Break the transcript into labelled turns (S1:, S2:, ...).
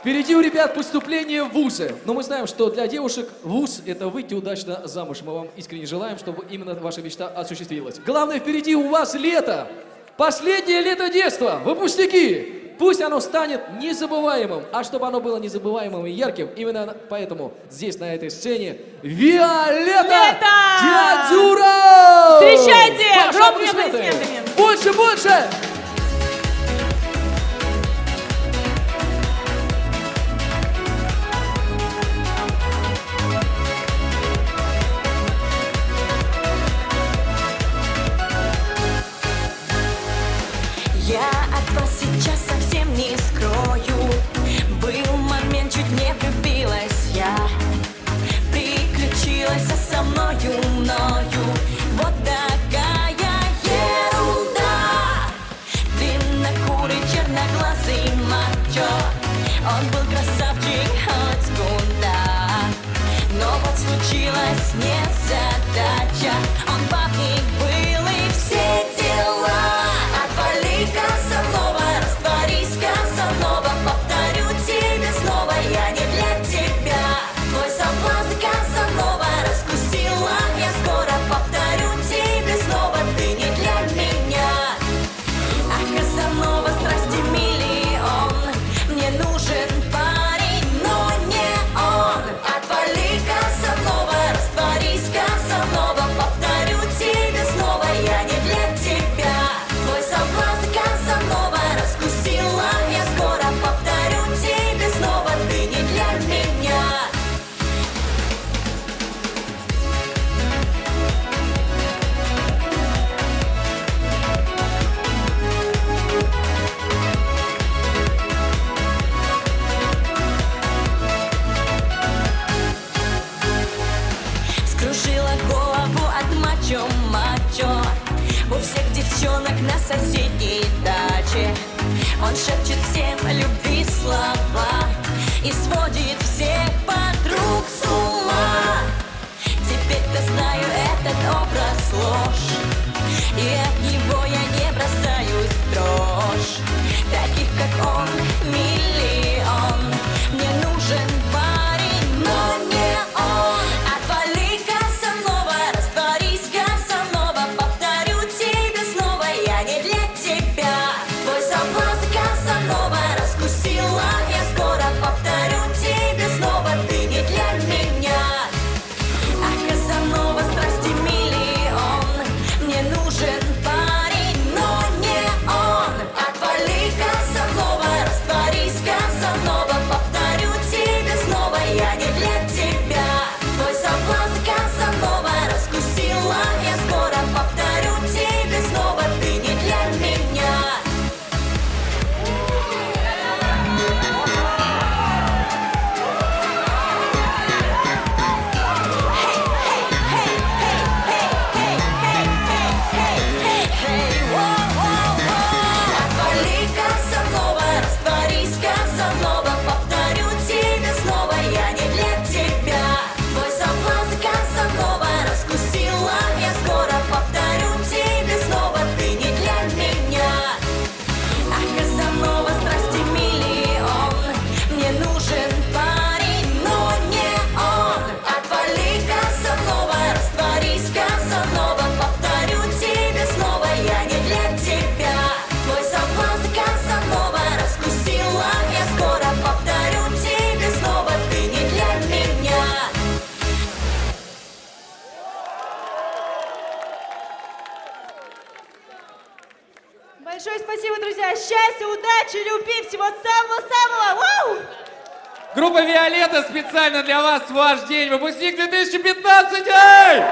S1: Впереди у ребят поступление в ВУЗы. Но мы знаем, что для девушек ВУЗ – это выйти удачно замуж. Мы вам искренне желаем, чтобы именно ваша мечта осуществилась. Главное, впереди у вас лето. Последнее лето детства. Выпускники. Пусть оно станет незабываемым. А чтобы оно было незабываемым и ярким, именно поэтому здесь, на этой сцене, Виолетта
S2: лето!
S1: Дядюра!
S2: Встречайте! Громкими аплодисментами!
S1: Больше, больше!
S3: Я от вас сейчас совсем не скрою. Был момент, чуть не влюбилась я. соседней даче. Он шепчет всем любви слова И сводит всех подруг с ума. Теперь-то знаю этот образ ложь И
S2: Большое спасибо, друзья. Счастья, удачи, любви, всего самого-самого.
S4: Группа Виолетта специально для вас ваш день. Выпускник 2015. Эй!